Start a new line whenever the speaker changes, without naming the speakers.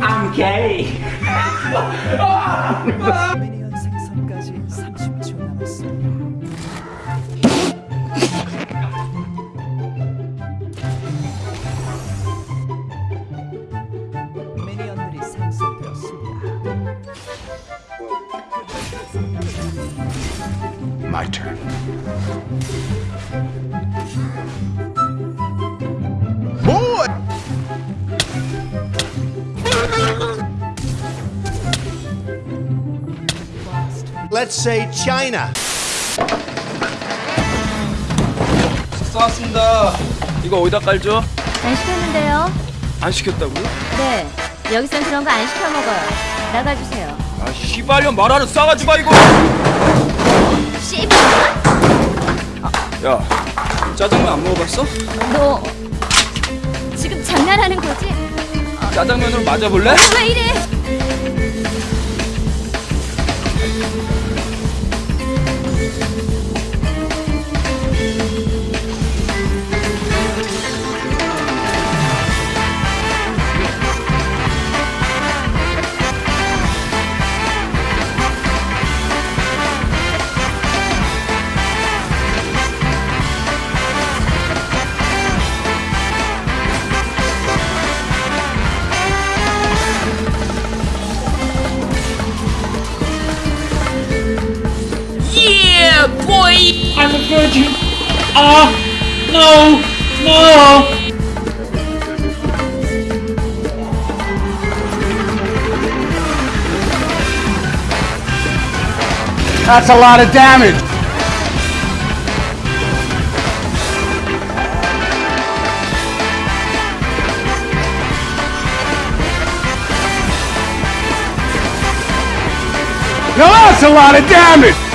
I'm gay.
미니언 생성까지 30초 남았습니다. 미니언들이 생성되었습니다.
My turn. Let's say China.
쏘았습니다. 이거 어디다 깔죠?
안 시켰는데요?
안 시켰다고요?
네. 여기선 그런 거 안 시켜 먹어요. 나가주세요.
아 씨발년 말하는 싸가지 마 이거.
씨발!
야 짜장면 안 먹어봤어?
너 지금 장난하는 거지?
짜장면으로 맞아볼래?
왜 이래?
I'm a virgin. Ah, no, no.
That's a lot of damage. No, that's a lot of damage.